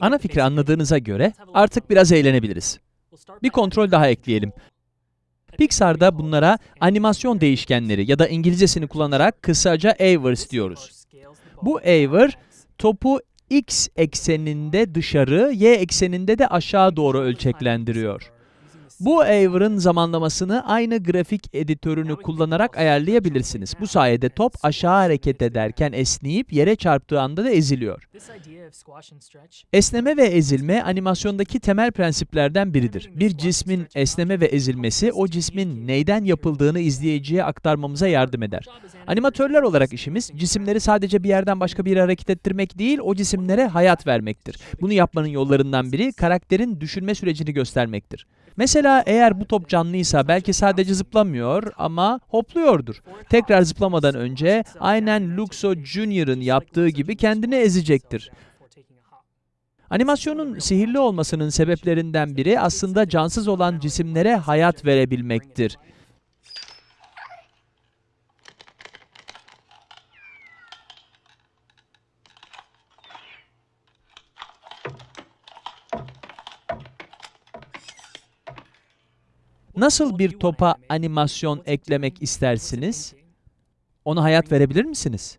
Ana fikri anladığınıza göre artık biraz eğlenebiliriz. Bir kontrol daha ekleyelim. Pixar'da bunlara animasyon değişkenleri ya da İngilizcesini kullanarak kısaca avers diyoruz. Bu aver, topu x ekseninde dışarı, y ekseninde de aşağı doğru ölçeklendiriyor. Bu aver'ın zamanlamasını aynı grafik editörünü kullanarak ayarlayabilirsiniz. Bu sayede top aşağı hareket ederken esneyip yere çarptığı anda da eziliyor. Esneme ve ezilme animasyondaki temel prensiplerden biridir. Bir cismin esneme ve ezilmesi o cismin neyden yapıldığını izleyiciye aktarmamıza yardım eder. Animatörler olarak işimiz cisimleri sadece bir yerden başka bir yere hareket ettirmek değil, o cisimlere hayat vermektir. Bunu yapmanın yollarından biri karakterin düşünme sürecini göstermektir. Mesela eğer bu top canlıysa belki sadece zıplamıyor ama hopluyordur. Tekrar zıplamadan önce aynen Luxo Junior'ın yaptığı gibi kendini ezecektir. Animasyonun sihirli olmasının sebeplerinden biri aslında cansız olan cisimlere hayat verebilmektir. Nasıl bir topa animasyon eklemek istersiniz? Ona hayat verebilir misiniz?